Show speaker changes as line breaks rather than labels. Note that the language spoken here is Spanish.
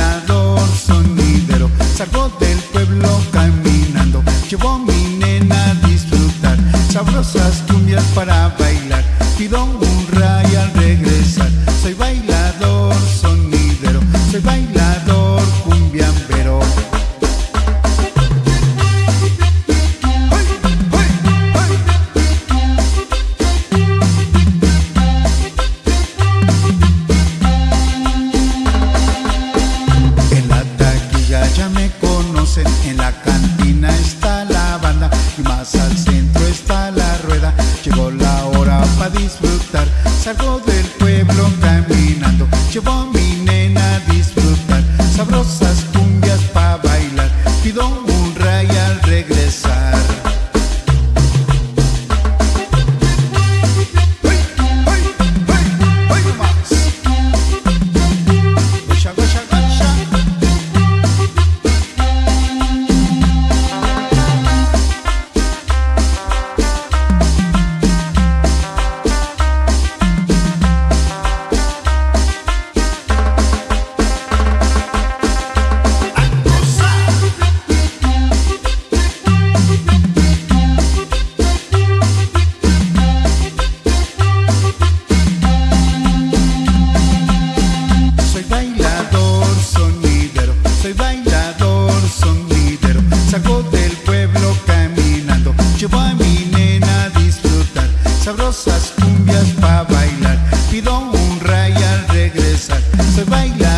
vibrador sonidero. Salgo del pueblo caminando, llevo a mi nena a disfrutar. Sabrosas cumbias para bailar. Pido un you want. sabrosas cumbias pa' bailar. Pido un ray al regresar, se baila.